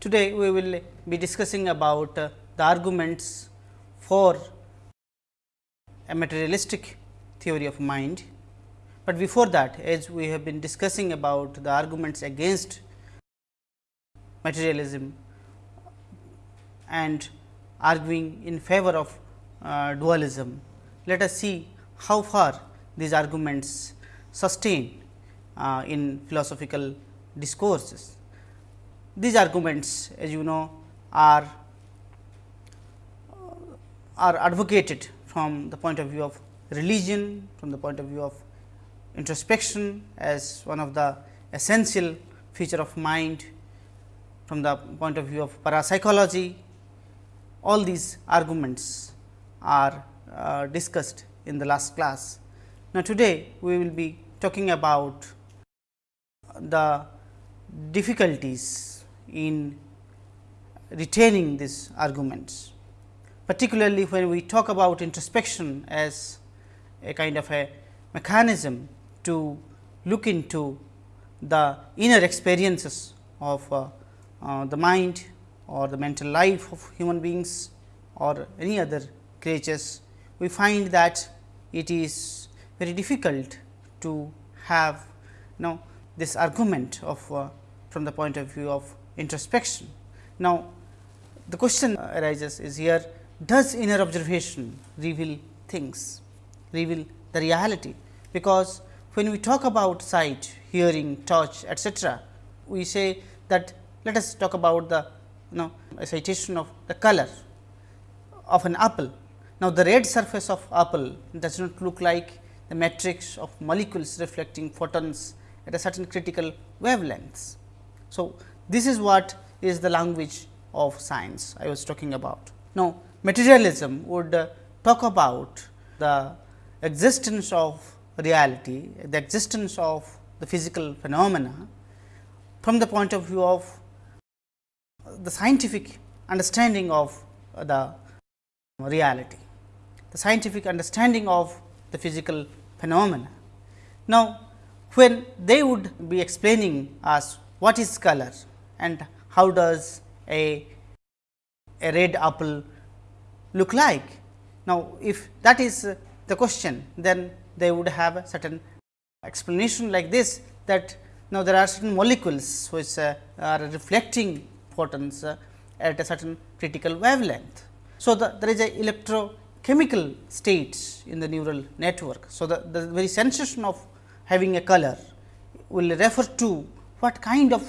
Today, we will be discussing about uh, the arguments for a materialistic theory of mind. But before that as we have been discussing about the arguments against materialism and arguing in favor of uh, dualism. Let us see how far these arguments sustain uh, in philosophical discourses. These arguments as you know are are advocated from the point of view of religion, from the point of view of introspection as one of the essential feature of mind, from the point of view of parapsychology. All these arguments are uh, discussed in the last class. Now, today we will be talking about the difficulties in retaining these arguments, particularly when we talk about introspection as a kind of a mechanism to look into the inner experiences of uh, uh, the mind or the mental life of human beings or any other creatures, we find that it is very difficult to have you know this argument of uh, from the point of view of introspection. Now, the question arises is here does inner observation reveal things, reveal the reality, because when we talk about sight, hearing, touch etcetera, we say that let us talk about the you know citation of the color of an apple. Now, the red surface of apple does not look like the matrix of molecules reflecting photons at a certain critical wavelengths. So, this is what is the language of science I was talking about. Now, materialism would uh, talk about the existence of reality, the existence of the physical phenomena from the point of view of the scientific understanding of the reality, the scientific understanding of the physical phenomena. Now, when they would be explaining us what is color and how does a, a red apple look like. Now, if that is the question, then they would have a certain explanation like this that now there are certain molecules which uh, are reflecting photons uh, at a certain critical wavelength. So, the, there is a electrochemical states in the neural network. So, the, the very sensation of having a color will refer to what kind of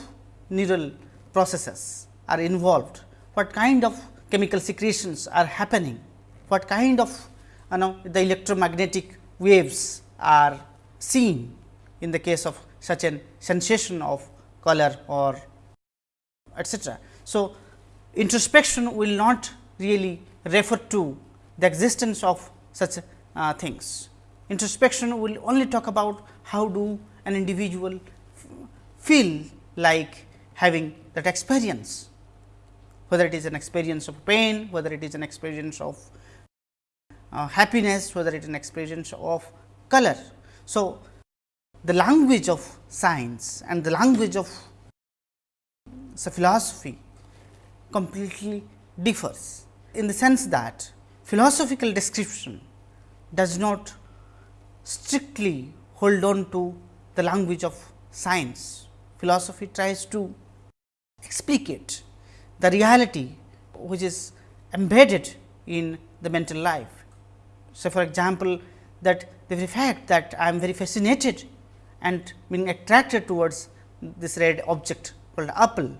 neural processes are involved, what kind of chemical secretions are happening, what kind of you know the electromagnetic waves are seen in the case of such an sensation of color or etcetera. So, introspection will not really refer to the existence of such uh, things. Introspection will only talk about how do an individual feel like having that experience, whether it is an experience of pain, whether it is an experience of uh, happiness, whether it is an experience of color. So, the language of science and the language of so philosophy completely differs in the sense that philosophical description does not strictly hold on to the language of science. Philosophy tries to explicate the reality which is embedded in the mental life. So, for example, that the very fact that I am very fascinated and being attracted towards this red object called apple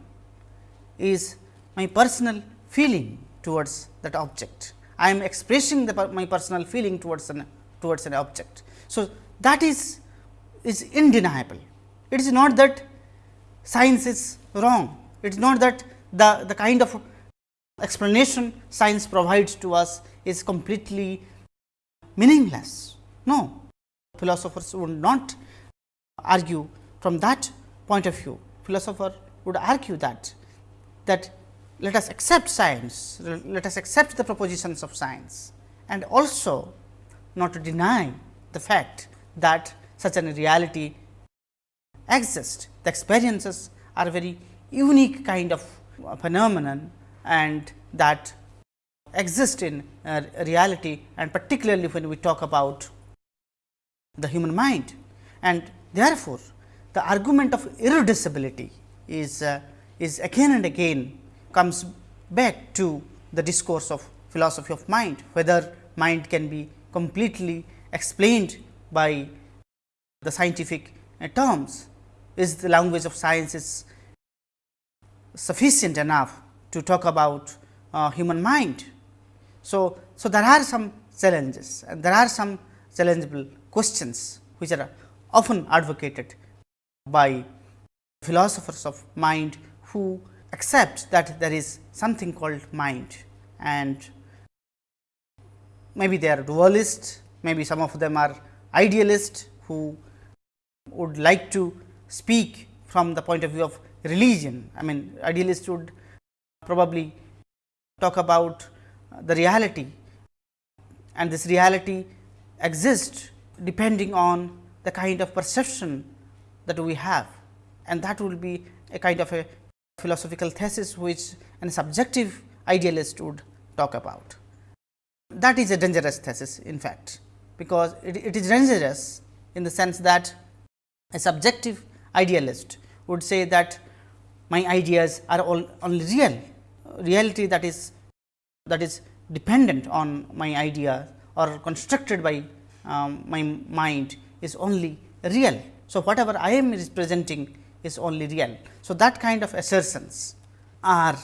is my personal feeling towards that object. I am expressing the, my personal feeling towards an towards an object. So, that is is undeniable. It is not that science is wrong. It is not that the, the kind of explanation science provides to us is completely meaningless. No, philosophers would not argue from that point of view. Philosopher would argue that that let us accept science, let us accept the propositions of science and also not to deny the fact that such a reality exists. The experiences are very unique kind of phenomenon and that exist in uh, reality and particularly when we talk about the human mind. And therefore, the argument of irreducibility is, uh, is again and again comes back to the discourse of philosophy of mind, whether mind can be completely explained by the scientific uh, terms, is the language of science is sufficient enough to talk about uh, human mind. So, so there are some challenges and there are some challengeable questions which are often advocated by philosophers of mind who accept that there is something called mind and maybe they are dualist, maybe some of them are idealist who would like to speak from the point of view of religion. I mean idealist would probably talk about uh, the reality and this reality exists depending on the kind of perception that we have and that will be a kind of a philosophical thesis which a subjective idealist would talk about. That is a dangerous thesis in fact, because it, it is dangerous in the sense that a subjective idealist would say that my ideas are all only real, reality that is that is dependent on my idea or constructed by um, my mind is only real. So, whatever I am representing is only real. So, that kind of assertions are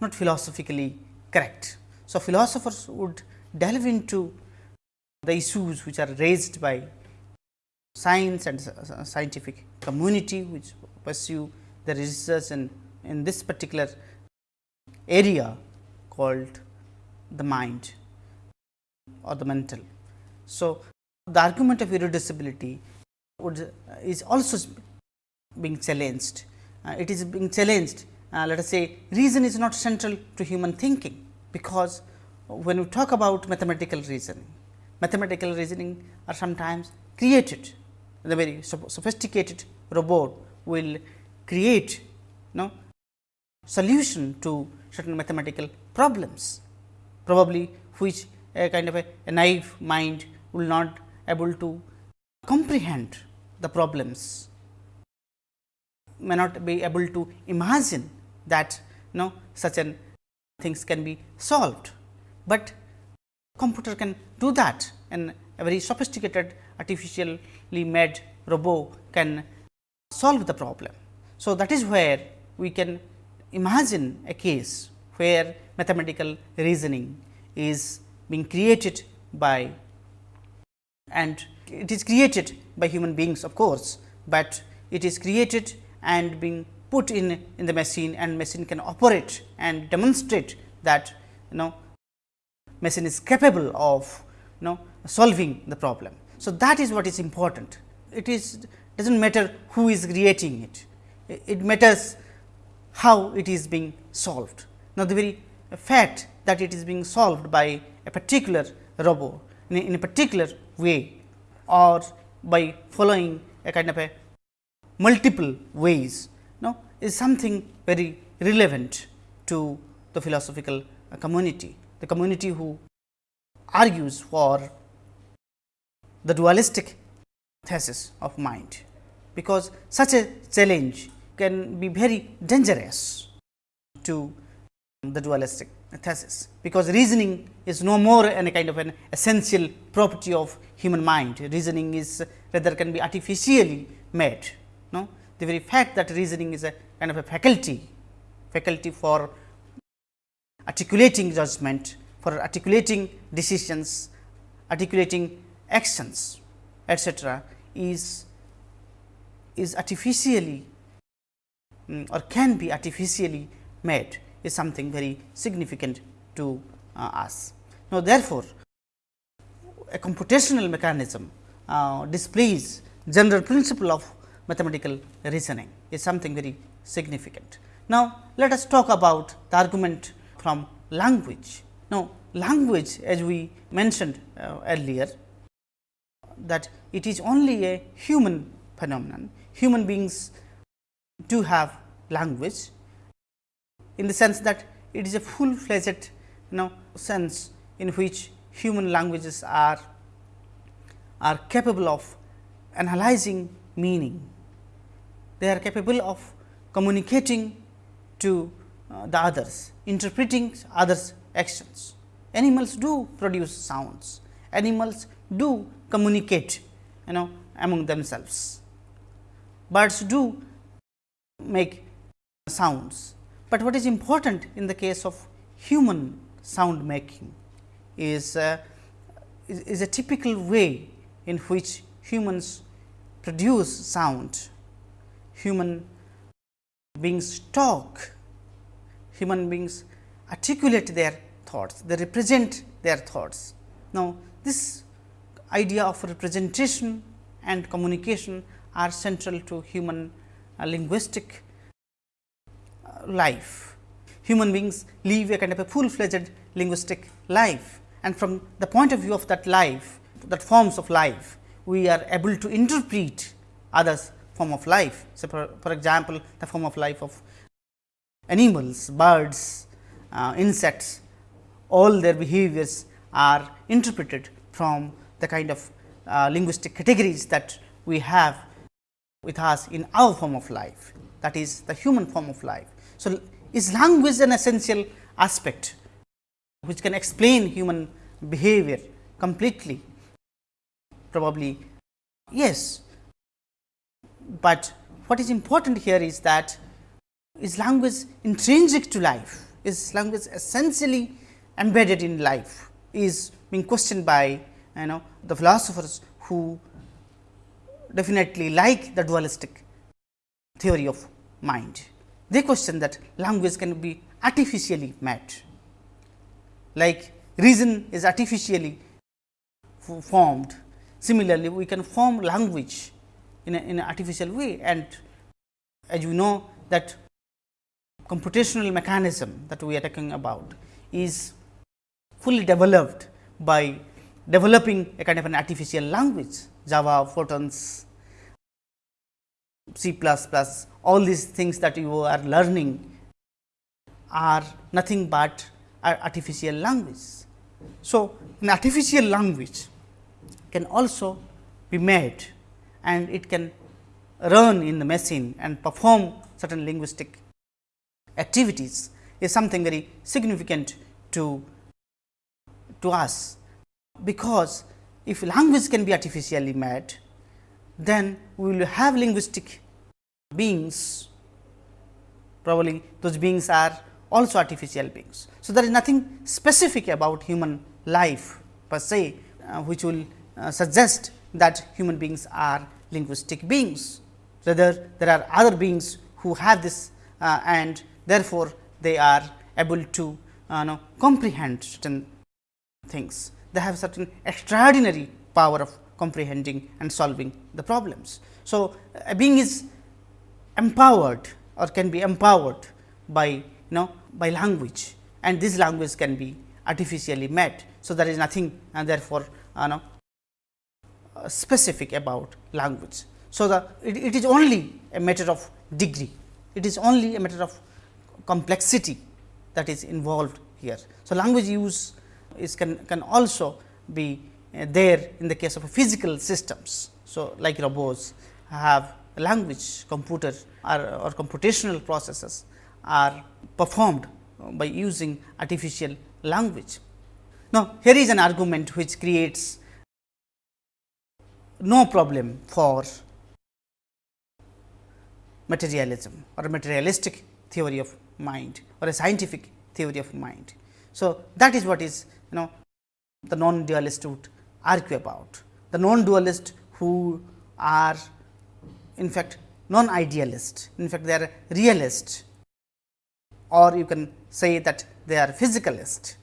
not philosophically correct. So, philosophers would delve into the issues which are raised by science and scientific community which pursue the research in, in this particular area called the mind or the mental. So, the argument of irreducibility would is also being challenged. Uh, it is being challenged uh, let us say reason is not central to human thinking, because when we talk about mathematical reasoning, mathematical reasoning are sometimes created the very sophisticated robot will create you know, solution to certain mathematical problems, probably which a kind of a, a naive mind will not able to comprehend the problems, may not be able to imagine that you know such an things can be solved, but computer can do that. And a very sophisticated artificially made robot can solve the problem. So, that is where we can imagine a case where mathematical reasoning is being created by and it is created by human beings of course, but it is created and being put in in the machine and machine can operate and demonstrate that you know machine is capable of you know solving the problem. So, that is what is important. It is does not matter who is creating it, it matters how it is being solved. Now, the very fact that it is being solved by a particular robot in a, particular way or by following a kind of a multiple ways no, is something very relevant to the philosophical community. The community who argues for the dualistic thesis of mind, because such a challenge can be very dangerous to the dualistic thesis, because reasoning is no more any kind of an essential property of human mind. Reasoning is rather can be artificially made. No? The very fact that reasoning is a kind of a faculty, faculty for articulating judgment, for articulating decisions, articulating actions etcetera is is artificially um, or can be artificially made is something very significant to uh, us. Now, therefore, a computational mechanism uh, displays general principle of mathematical reasoning is something very significant. Now, let us talk about the argument from language. Now, language as we mentioned uh, earlier that it is only a human phenomenon. Human beings do have language in the sense that it is a full fledged you know sense in which human languages are are capable of analyzing meaning. They are capable of communicating to uh, the others, interpreting others actions. Animals do produce sounds, animals do communicate you know among themselves. Birds do make sounds, but what is important in the case of human sound making is, uh, is, is a typical way in which humans produce sound, human beings talk, human beings articulate their thoughts, they represent their thoughts. Now, this idea of representation and communication are central to human uh, linguistic uh, life. Human beings live a kind of a full fledged linguistic life and from the point of view of that life, that forms of life, we are able to interpret others form of life. So, for, for example, the form of life of animals, birds, uh, insects, all their behaviors are interpreted from the kind of uh, linguistic categories that we have with us in our form of life that is the human form of life. So, is language an essential aspect which can explain human behavior completely? Probably yes, but what is important here is that is language intrinsic to life, is language essentially embedded in life is being questioned by you know the philosophers who definitely like the dualistic theory of mind. They question that language can be artificially made, like reason is artificially formed. Similarly, we can form language in, a, in an artificial way and as you know that computational mechanism that we are talking about is fully developed by developing a kind of an artificial language Java, Pythons, C++, all these things that you are learning are nothing but artificial language. So, an artificial language can also be made and it can run in the machine and perform certain linguistic activities is something very significant to, to us, because if language can be artificially made, then we will have linguistic beings, probably those beings are also artificial beings. So, there is nothing specific about human life per se, uh, which will uh, suggest that human beings are linguistic beings. Rather, there are other beings who have this uh, and therefore, they are able to uh, know, comprehend certain things. They have certain extraordinary power of comprehending and solving the problems. So, a being is empowered or can be empowered by you know by language and this language can be artificially made. So, there is nothing and therefore, uh, know, uh, specific about language. So, the it, it is only a matter of degree, it is only a matter of complexity that is involved here. So, language use is can, can also be uh, there in the case of physical systems. So, like robots have language computer or, or computational processes are performed by using artificial language. Now, here is an argument which creates no problem for materialism or materialistic theory of mind or a scientific theory of mind. So, that is what is you know the non dualist would argue about. The non dualist who are in fact non idealist, in fact they are realist or you can say that they are physicalist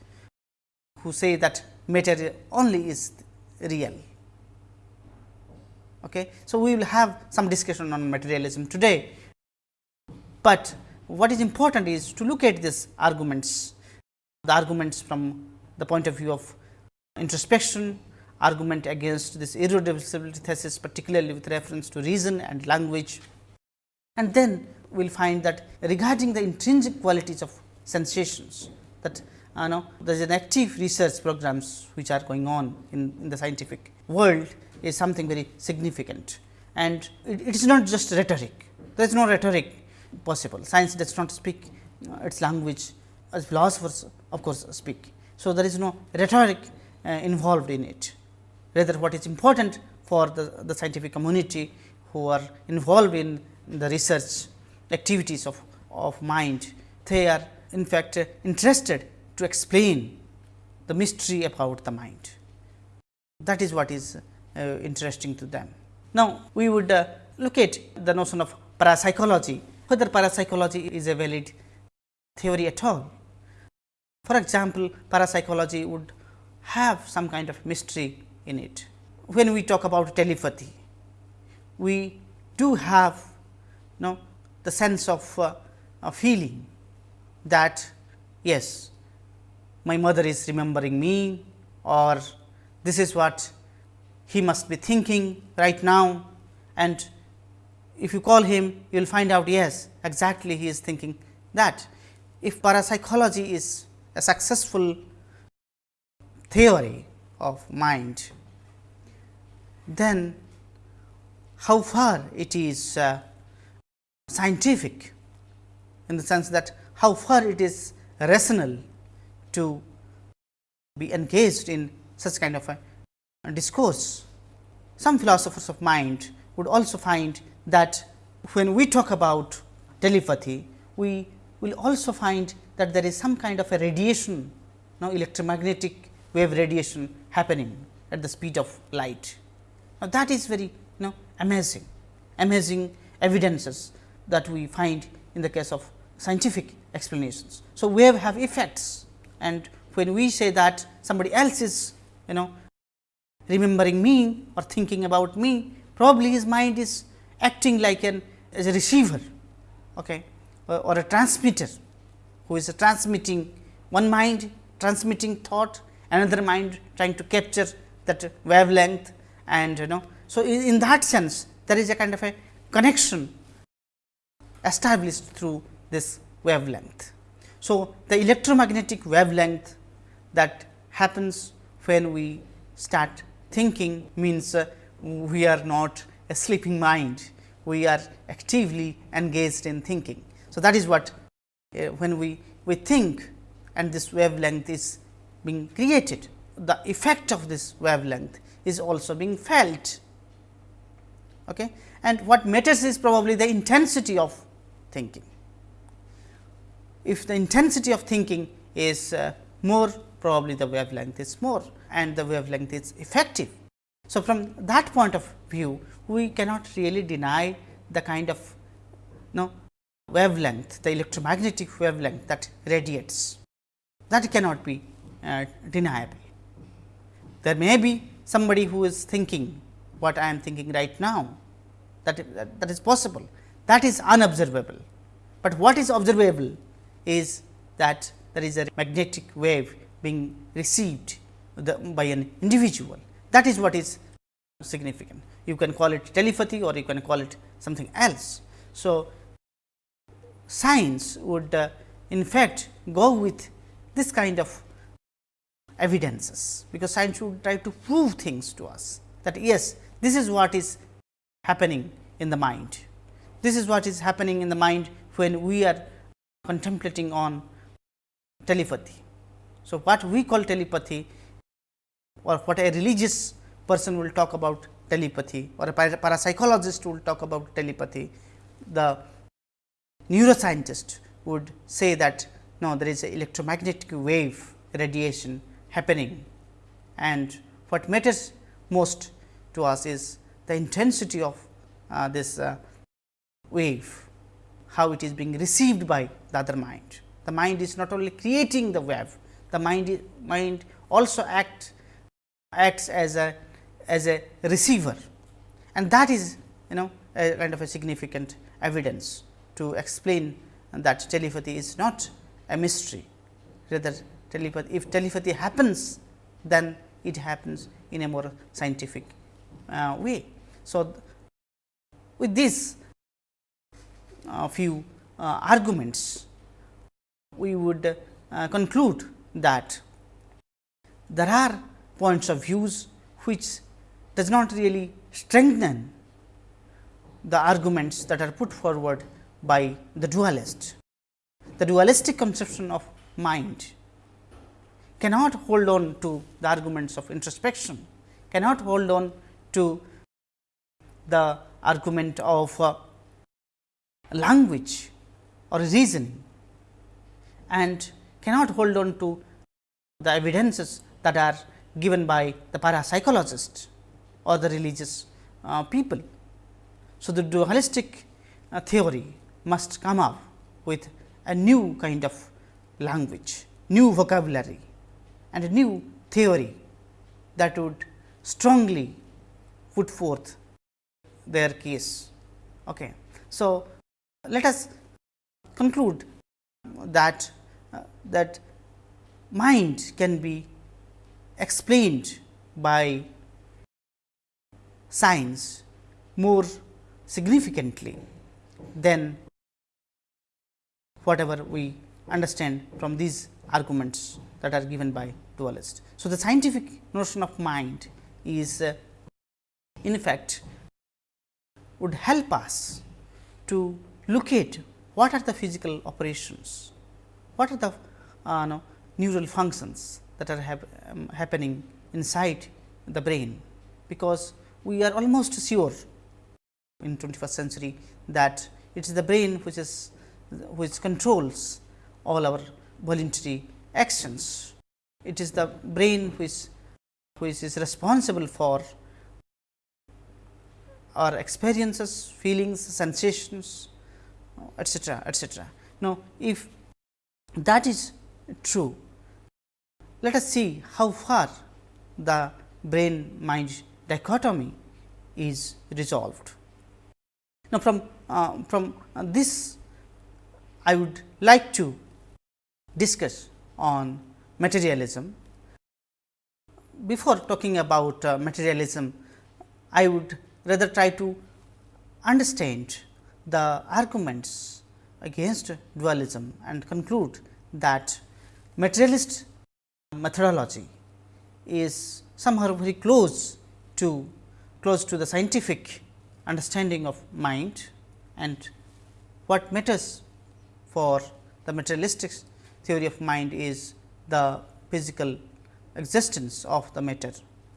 who say that matter only is real Okay. So, we will have some discussion on materialism today, but what is important is to look at these arguments, the arguments from the point of view of introspection, argument against this irreducibility thesis particularly with reference to reason and language. And then we will find that regarding the intrinsic qualities of sensations that you know there is an active research programs which are going on in, in the scientific world is something very significant. And it, it is not just rhetoric. There is no rhetoric possible. Science does not speak uh, its language. As philosophers of course speak so there is no rhetoric uh, involved in it rather what is important for the, the scientific community who are involved in the research activities of, of mind they are in fact uh, interested to explain the mystery about the mind. That is what is uh, interesting to them. Now, we would uh, look at the notion of parapsychology, whether parapsychology is a valid theory at all. For example, parapsychology would have some kind of mystery in it. When we talk about telepathy, we do have you know, the sense of uh, a feeling that yes, my mother is remembering me or this is what he must be thinking right now and if you call him you will find out yes exactly he is thinking that. If parapsychology is a successful theory of mind, then how far it is uh, scientific in the sense that how far it is rational to be engaged in such kind of a discourse. Some philosophers of mind would also find that when we talk about telepathy, we will also find that there is some kind of a radiation, now electromagnetic wave radiation happening at the speed of light. Now, that is very you know amazing, amazing evidences that we find in the case of scientific explanations. So, wave have effects and when we say that somebody else is you know remembering me or thinking about me, probably his mind is acting like an as a receiver okay, or, or a transmitter who is transmitting one mind transmitting thought, another mind trying to capture that wavelength and you know. So, in, in that sense there is a kind of a connection established through this wavelength. So, the electromagnetic wavelength that happens when we start thinking means uh, we are not a sleeping mind, we are actively engaged in thinking. So, that is what when we, we think and this wavelength is being created, the effect of this wavelength is also being felt. Okay? And what matters is probably the intensity of thinking if the intensity of thinking is uh, more probably the wavelength is more and the wavelength is effective. So, from that point of view we cannot really deny the kind of no wavelength the electromagnetic wavelength that radiates that cannot be uh, deniable. There may be somebody who is thinking what I am thinking right now that, that, that is possible that is unobservable, but what is observable is that there is a magnetic wave being received the, by an individual. That is what is significant. You can call it telepathy or you can call it something else. So, science would uh, in fact go with this kind of evidences, because science would try to prove things to us that yes, this is what is happening in the mind. This is what is happening in the mind when we are contemplating on telepathy. So, what we call telepathy or what a religious person will talk about telepathy or a parapsychologist will talk about telepathy, the neuroscientist would say that no there is electromagnetic wave radiation happening. And what matters most to us is the intensity of uh, this uh, wave how it is being received by the other mind. The mind is not only creating the wave, the mind mind also act acts as a as a receiver. And that is you know a kind of a significant evidence to explain that telepathy is not a mystery rather telepathy if telepathy happens then it happens in a more scientific uh, way. So, with these uh, few uh, arguments, we would uh, conclude that there are points of views which does not really strengthen the arguments that are put forward by the dualist. The dualistic conception of mind cannot hold on to the arguments of introspection, cannot hold on to the argument of uh, language or reason and cannot hold on to the evidences that are given by the parapsychologist or the religious uh, people. So, the dualistic uh, theory must come up with a new kind of language, new vocabulary and a new theory that would strongly put forth their case. Okay. So, let us conclude that uh, that mind can be explained by science more significantly than whatever we understand from these arguments that are given by dualists. So, the scientific notion of mind is uh, in fact would help us to locate what are the physical operations, what are the uh, no, neural functions that are hap um, happening inside the brain, because we are almost sure in 21st century that it is the brain which is which controls all our voluntary actions. It is the brain which which is responsible for our experiences, feelings, sensations, etcetera, etcetera. Now, if that is true, let us see how far the brain mind dichotomy is resolved. Now, from uh, from this I would like to discuss on materialism. Before talking about uh, materialism, I would rather try to understand the arguments against dualism and conclude that materialist methodology is somehow very close to close to the scientific understanding of mind and what matters for the materialistic theory of mind is the physical existence of the matter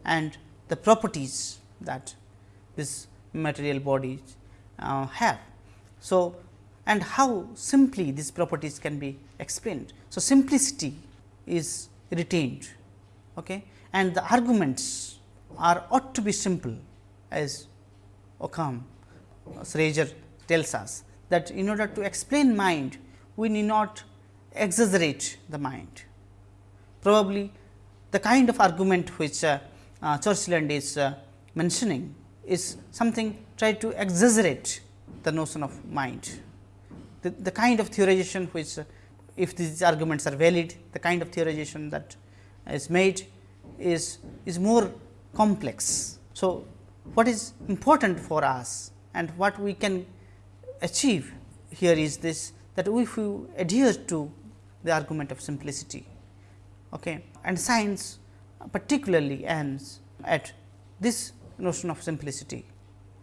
and the properties that this material bodies uh, have. So, and how simply these properties can be explained. So, simplicity is retained okay? and the arguments are ought to be simple as Occam's razor tells us that in order to explain mind we need not exaggerate the mind. Probably the kind of argument which uh, uh, Churchland is uh, mentioning is something try to exaggerate the notion of mind. The, the kind of theorization which if these arguments are valid, the kind of theorization that is made is, is more complex. So, what is important for us and what we can achieve here is this that if you adhere to the argument of simplicity okay, and science particularly ends at this notion of simplicity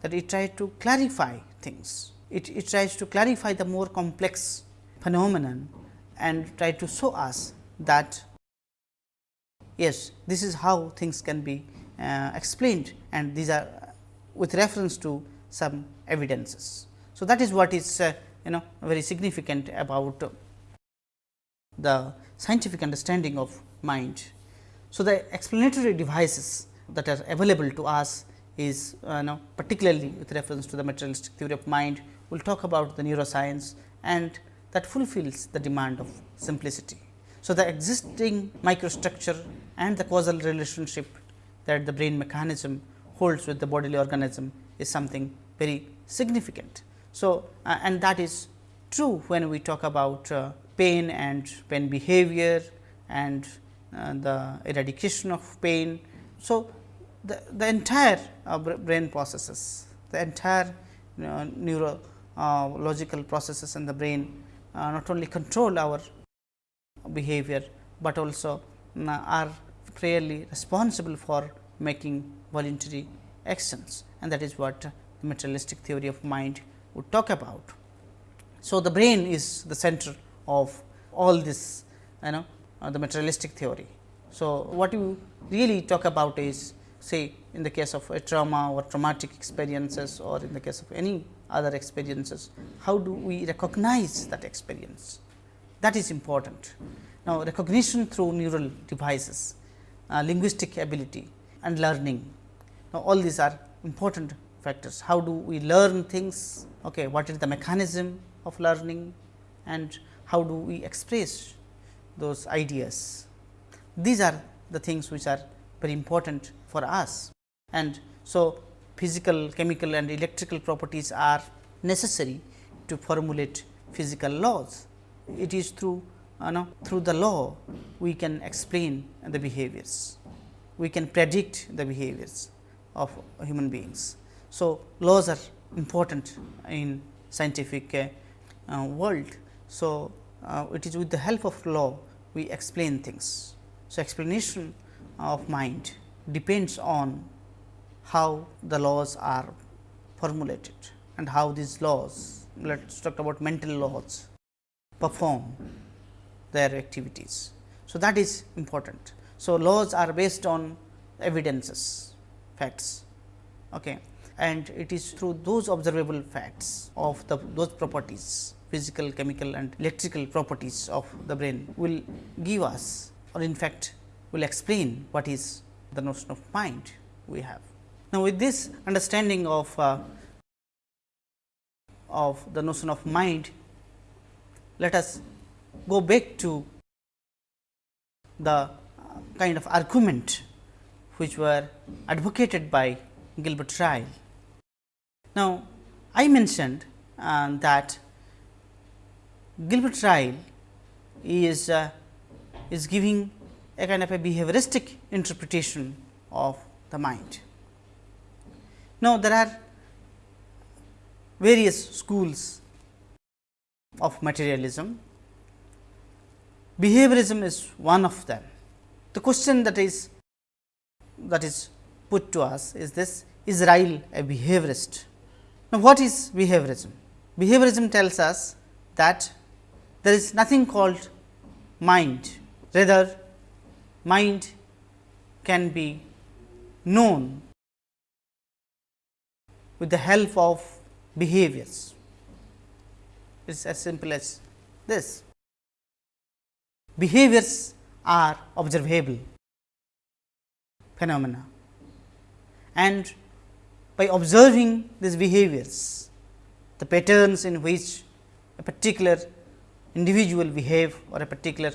that it tries to clarify things. It, it tries to clarify the more complex phenomenon and try to show us that yes, this is how things can be uh, explained and these are with reference to some evidences. So, that is what is uh, you know very significant about the scientific understanding of mind. So, the explanatory devices that are available to us is uh, know, particularly with reference to the materialistic theory of mind, we will talk about the neuroscience and that fulfills the demand of simplicity. So, the existing microstructure and the causal relationship that the brain mechanism holds with the bodily organism is something very significant. So, uh, and that is true when we talk about uh, pain and pain behavior and uh, the eradication of pain. So, the, the entire uh, brain processes, the entire you know, neuro uh, processes in the brain uh, not only control our behavior, but also uh, are fairly responsible for making voluntary actions and that is what the materialistic theory of mind would talk about. So, the brain is the center of all this you know uh, the materialistic theory. So, what you really talk about is say in the case of a trauma or traumatic experiences or in the case of any other experiences, how do we recognize that experience that is important. Now, recognition through neural devices, uh, linguistic ability and learning. Now, all these are important factors. How do we learn things? Okay, what is the mechanism of learning and how do we express those ideas? These are the things which are very important for us. And so, physical, chemical and electrical properties are necessary to formulate physical laws. It is through you know through the law we can explain the behaviors, we can predict the behaviors of human beings. So, laws are important in scientific uh, uh, world. So, uh, it is with the help of law we explain things. So, explanation of mind depends on how the laws are formulated and how these laws let us talk about mental laws perform their activities. So, that is important. So, laws are based on evidences facts okay. And it is through those observable facts of the those properties physical, chemical and electrical properties of the brain will give us or in fact will explain what is the notion of mind we have. Now, with this understanding of uh, of the notion of mind, let us go back to the uh, kind of argument which were advocated by Gilbert Ryle. Now, I mentioned uh, that Gilbert Ryle is uh, is giving a kind of a behavioristic interpretation of the mind. Now, there are various schools of materialism. Behaviorism is one of them. The question that is that is put to us is this is Ryle a behaviorist? Now, what is behaviorism? Behaviorism tells us that there is nothing called mind, rather mind can be known with the help of behaviors. It is as simple as this. Behaviors are observable phenomena and by observing these behaviors, the patterns in which a particular individual behave or a particular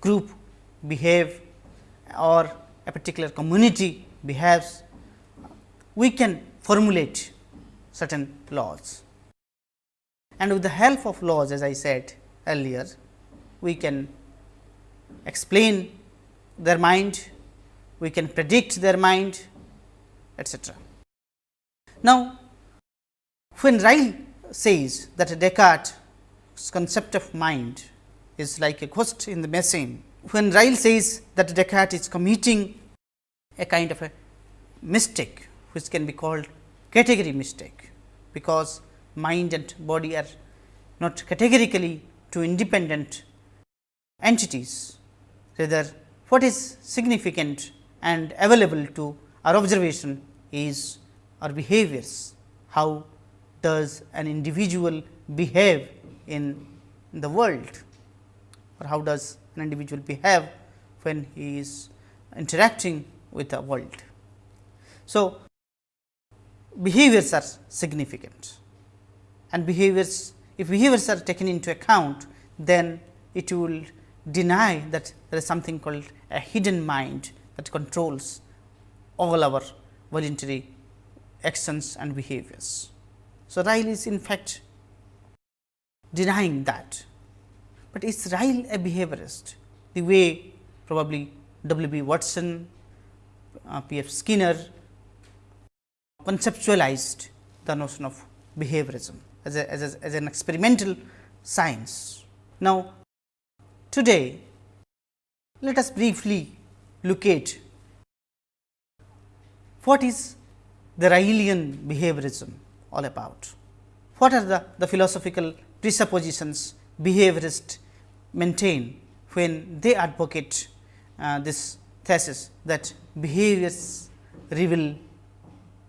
group behave or a particular community behaves, we can formulate certain laws. And with the help of laws as I said earlier, we can explain their mind, we can predict their mind etcetera. Now, when Ryle says that Descartes' concept of mind is like a ghost in the machine when Ryle says that Descartes is committing a kind of a mistake which can be called category mistake, because mind and body are not categorically two independent entities. Rather, what is significant and available to our observation is our behaviors. How does an individual behave in the world or how does an individual behave when he is interacting with the world. So, behaviors are significant and behaviors if behaviors are taken into account then it will deny that there is something called a hidden mind that controls all our voluntary actions and behaviors. So, Ryle is in fact denying that but is Ryle a behaviorist? The way probably W. B. Watson, uh, B. F. Skinner conceptualized the notion of behaviorism. as, a, as, a, as an experimental science. Now, today let us briefly look at what is the Rylean behaviorism all about. What are the, the philosophical presuppositions behaviorists maintain when they advocate uh, this thesis that behaviors reveal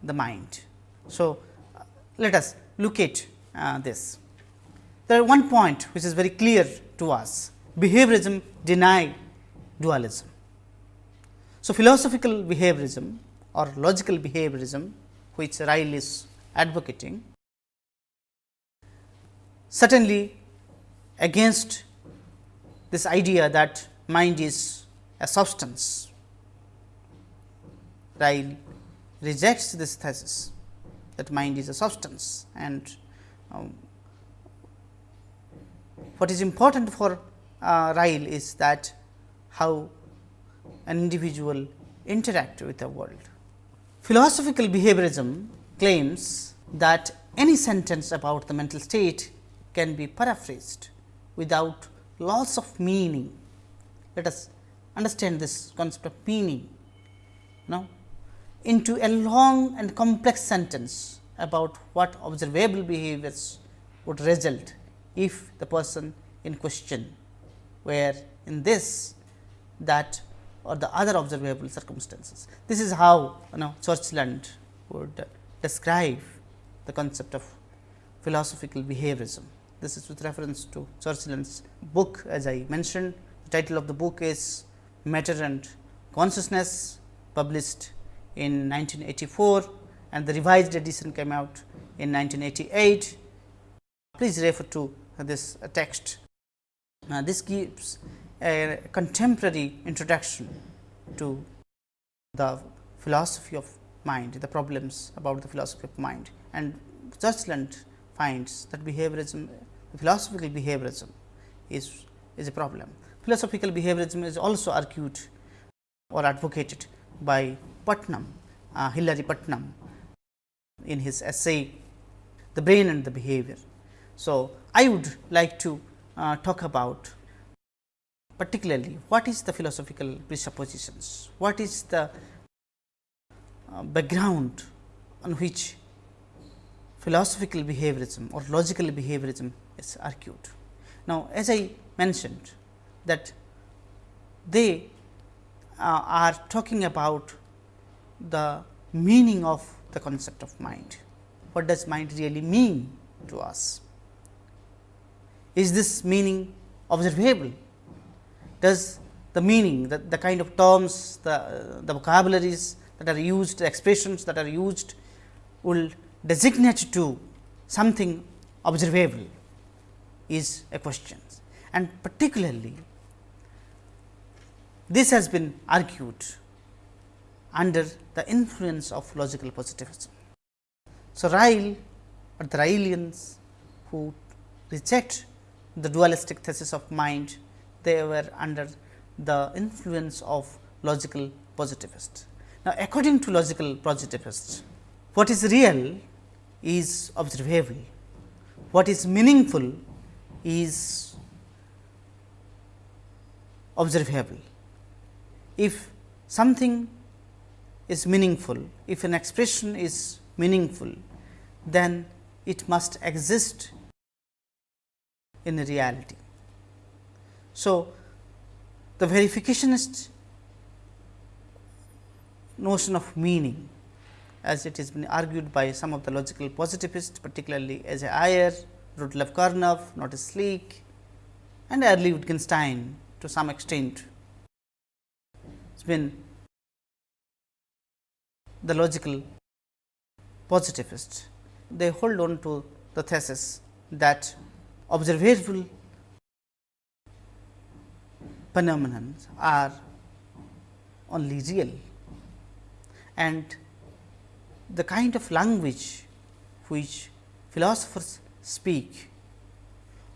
the mind. So, uh, let us look at uh, this. There is one point which is very clear to us behaviorism deny dualism. So, philosophical behaviorism or logical behaviorism which Ryle is advocating certainly against this idea that mind is a substance. Ryle rejects this thesis that mind is a substance and um, what is important for uh, Ryle is that how an individual interact with the world. Philosophical behaviorism claims that any sentence about the mental state can be paraphrased without loss of meaning. Let us understand this concept of meaning now into a long and complex sentence about what observable behaviors would result if the person in question were in this that or the other observable circumstances. This is how you know Churchland would describe the concept of philosophical behaviorism. This is with reference to Churchland's book as I mentioned. The title of the book is Matter and Consciousness published in 1984 and the revised edition came out in 1988. Please refer to this text. Uh, this gives a contemporary introduction to the philosophy of mind, the problems about the philosophy of mind and Churchland finds that behaviorism philosophical behaviorism is, is a problem. Philosophical behaviorism is also argued or advocated by Putnam, uh, Hilary Putnam in his essay The Brain and the Behavior. So, I would like to uh, talk about particularly what is the philosophical presuppositions, what is the uh, background on which philosophical behaviorism or logical behaviorism is argued. Now, as I mentioned that they uh, are talking about the meaning of the concept of mind. What does mind really mean to us? Is this meaning observable? Does the meaning, the, the kind of terms, the, the vocabularies that are used, the expressions that are used will designate to something observable is a question and particularly this has been argued under the influence of logical positivism. So, Ryle or the Ryleans who reject the dualistic thesis of mind, they were under the influence of logical positivists. Now, according to logical positivists, what is real is observable, what is meaningful is observable. If something is meaningful, if an expression is meaningful, then it must exist in reality. So, the verificationist notion of meaning as it has been argued by some of the logical positivists particularly as a Ayer, Rudolf Carnap, Moritz Schlick and early Wittgenstein to some extent. It has been the logical positivists. They hold on to the thesis that observable phenomena are only real and the kind of language which philosophers speak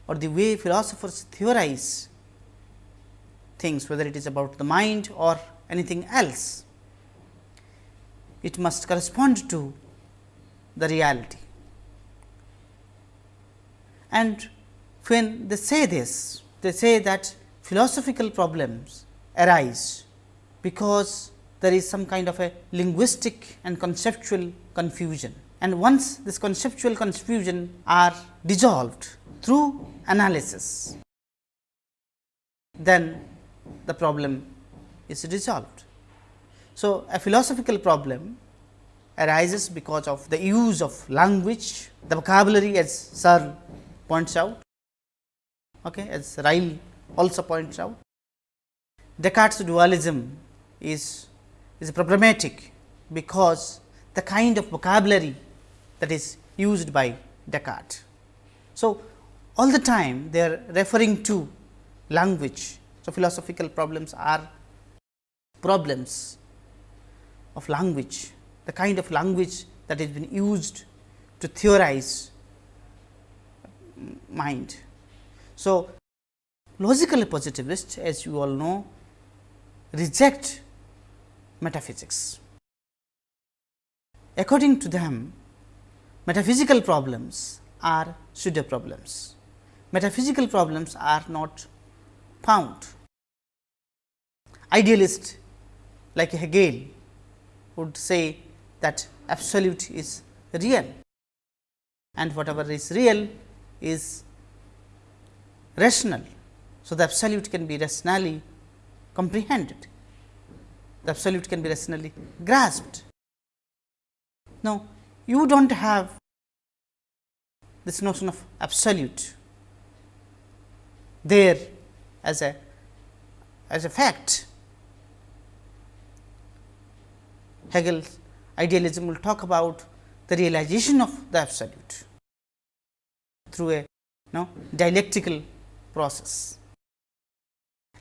or the way philosophers theorize things whether it is about the mind or anything else, it must correspond to the reality. And when they say this, they say that philosophical problems arise because there is some kind of a linguistic and conceptual confusion. And once this conceptual confusion are dissolved through analysis, then the problem is resolved. So, a philosophical problem arises because of the use of language, the vocabulary as Searle points out, okay, as Ryle also points out. Descartes dualism is, is problematic because the kind of vocabulary that is used by Descartes. So, all the time they are referring to language. So, philosophical problems are problems of language, the kind of language that has been used to theorize mind. So, logical positivists as you all know reject metaphysics. According to them, metaphysical problems are pseudo problems. Metaphysical problems are not found. Idealist like Hegel would say that absolute is real and whatever is real is rational. So, the absolute can be rationally comprehended, the absolute can be rationally grasped. Now, you do not have this notion of absolute there as a as a fact. Hegel's idealism will talk about the realization of the absolute through a you know, dialectical process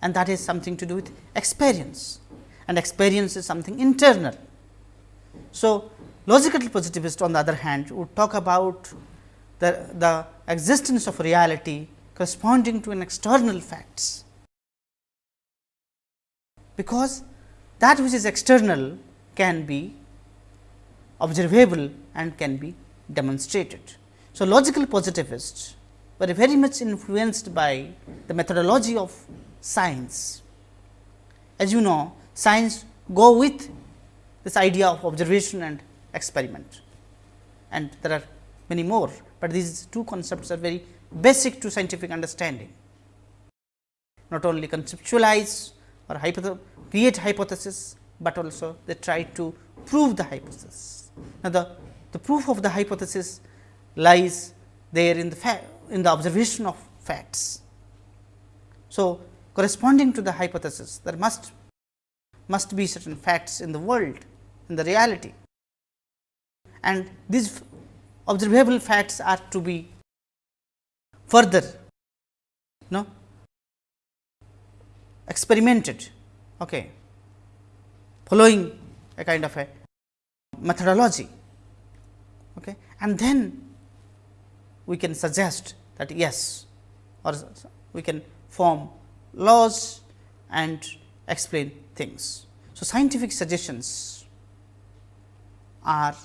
and that is something to do with experience and experience is something internal. So, logical positivist on the other hand would talk about the, the existence of reality corresponding to an external facts, because that which is external can be observable and can be demonstrated. So, logical positivists were very much influenced by the methodology of science. As you know, science go with this idea of observation and experiment and there are many more, but these two concepts are very basic to scientific understanding. Not only conceptualize or create hypothesis, but also they try to prove the hypothesis. Now, the, the proof of the hypothesis lies there in the in the observation of facts. So, corresponding to the hypothesis there must must be certain facts in the world in the reality. And these observable facts are to be further no experimented okay following a kind of a methodology okay. And then we can suggest that yes or we can form laws and explain things. So, scientific suggestions are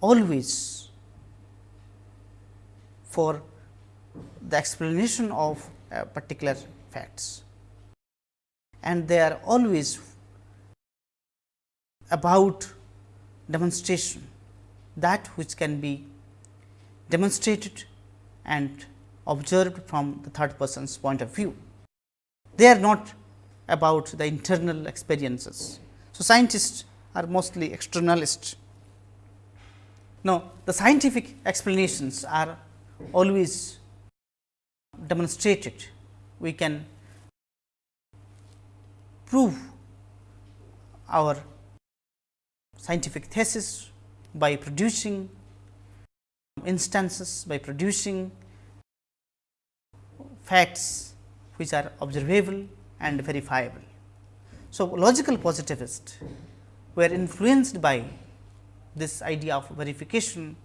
always for the explanation of particular facts and they are always about demonstration that which can be demonstrated and observed from the third person's point of view. They are not about the internal experiences. So, scientists are mostly externalists. Now, the scientific explanations are always demonstrated. We can prove our scientific thesis by producing instances, by producing facts which are observable and verifiable. So, logical positivists were influenced by this idea of verification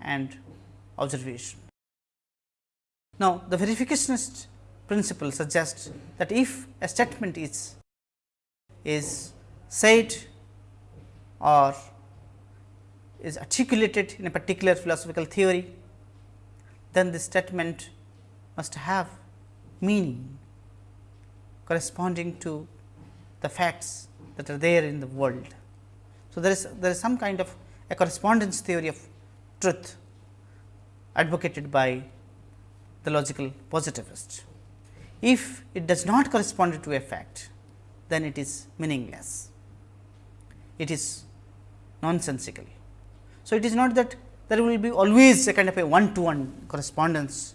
and observation. Now, the verificationist principle suggests that if a statement is is said or is articulated in a particular philosophical theory then the statement must have meaning corresponding to the facts that are there in the world. So, there is there is some kind of a correspondence theory of truth advocated by the logical positivist. If it does not correspond to a fact, then it is meaningless. It is nonsensical. So, it is not that there will be always a kind of a one to one correspondence,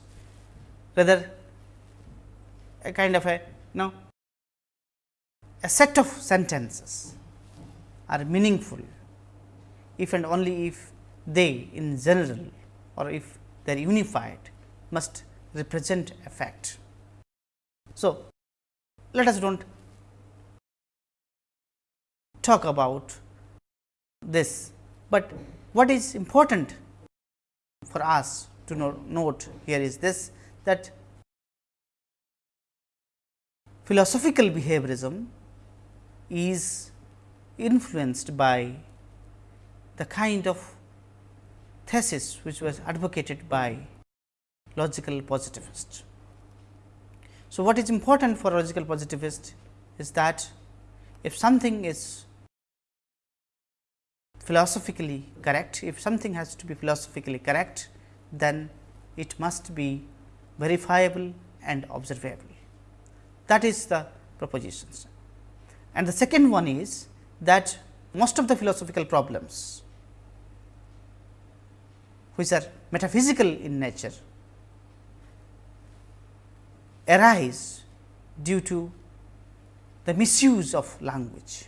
rather a kind of a know a set of sentences are meaningful if and only if they in general or if they are unified must represent a fact. So, let us do not talk about this, but what is important for us to note here is this that philosophical behaviorism is influenced by the kind of thesis which was advocated by logical positivist. So, what is important for logical positivist is that if something is philosophically correct, if something has to be philosophically correct, then it must be verifiable and observable. That is the propositions. And the second one is that most of the philosophical problems which are metaphysical in nature arise due to the misuse of language.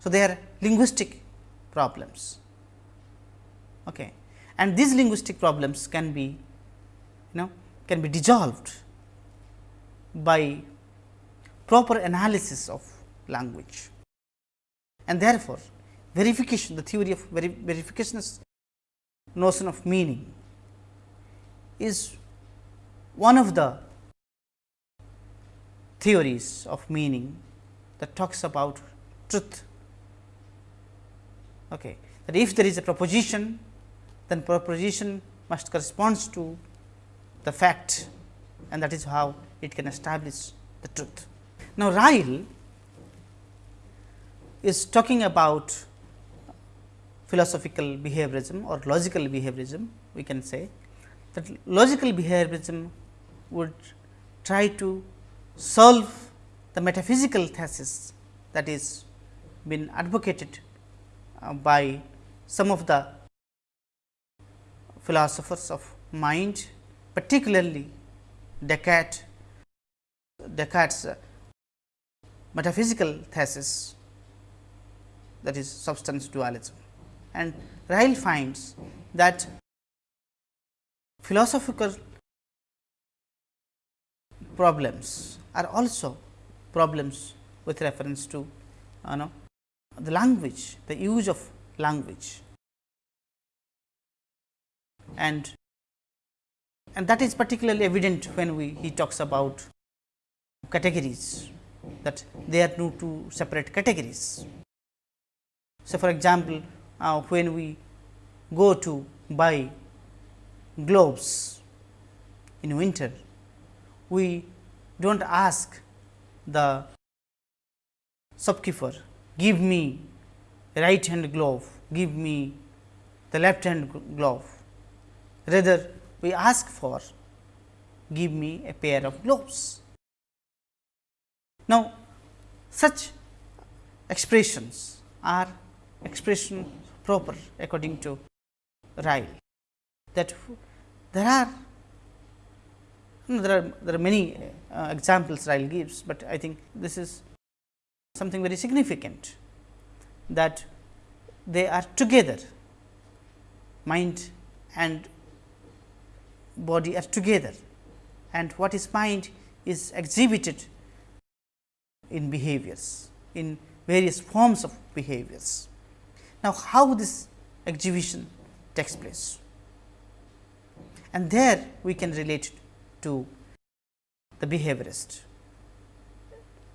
So, they are linguistic problems okay. and these linguistic problems can be you know can be dissolved by proper analysis of language. And therefore, verification the theory of veri verification notion of meaning is one of the theories of meaning that talks about truth. Okay. That if there is a proposition, then proposition must correspond to the fact and that is how it can establish the truth. Now, Ryle is talking about philosophical behaviorism or logical behaviorism, we can say that logical behaviorism would try to solve the metaphysical thesis that is been advocated uh, by some of the philosophers of mind, particularly Descartes, Descartes metaphysical thesis that is substance dualism. And Ryle finds that philosophical problems are also problems with reference to you know the language, the use of language. And and that is particularly evident when we he talks about categories that they are no two separate categories. So, for example, uh, when we go to buy gloves in winter, we do not ask the shopkeeper give me right hand glove, give me the left hand glove. Rather, we ask for give me a pair of gloves. Now, such expressions are expression proper according to Ryle that there are there are there are many uh, examples Ryle gives, but I think this is something very significant that they are together mind and body are together and what is mind is exhibited in behaviors in various forms of behaviors. Now, how this exhibition takes place and there we can relate to the behaviorist.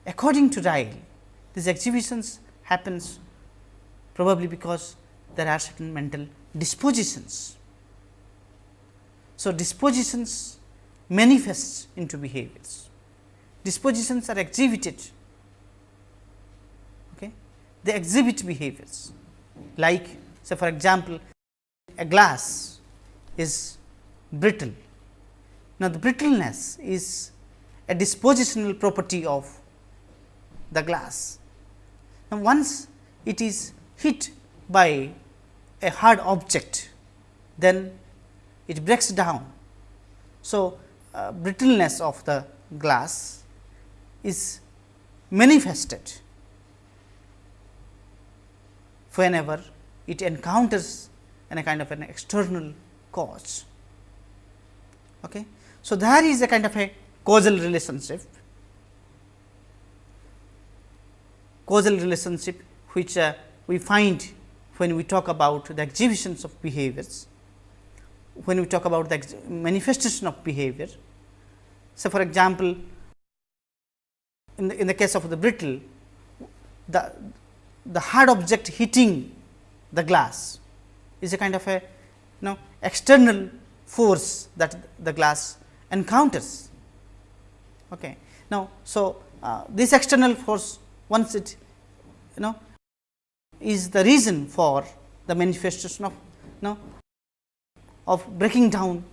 According to Ryle, these exhibitions happens probably because there are certain mental dispositions. So, dispositions manifest into behaviors. Dispositions are exhibited, okay? they exhibit behaviors like say for example, a glass is brittle. Now, the brittleness is a dispositional property of the glass. Now, once it is hit by a hard object, then it breaks down. So, uh, brittleness of the glass is manifested whenever it encounters any kind of an external cause. Okay. So, there is a kind of a causal relationship, causal relationship which uh, we find when we talk about the exhibitions of behaviors, when we talk about the manifestation of behavior. So, for example, in the, in the case of the brittle, the, the hard object hitting the glass is a kind of a you know external force that the glass encounters. Okay. Now, so uh, this external force once it you know is the reason for the manifestation of you know of breaking down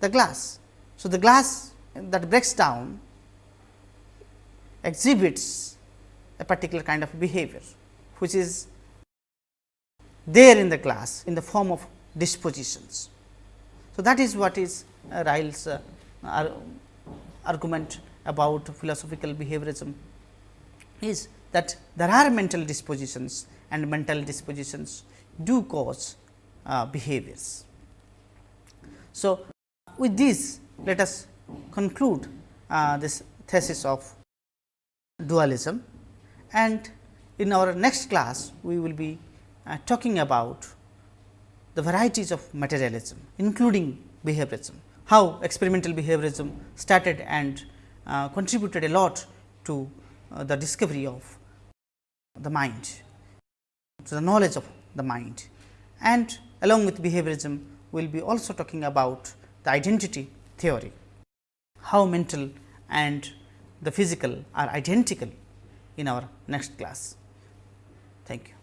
the glass. So, the glass that breaks down exhibits a particular kind of behavior, which is there in the glass in the form of dispositions. So, that is what is uh, Ryle's uh, argument about philosophical behaviorism is that there are mental dispositions and mental dispositions do cause uh, behaviors. So, with this let us conclude uh, this thesis of dualism. And in our next class we will be uh, talking about the varieties of materialism including behaviorism, how experimental behaviorism started and uh, contributed a lot to uh, the discovery of the mind, to the knowledge of the mind. And along with behaviorism we will be also talking about the identity theory, how mental and the physical are identical in our next class. Thank you.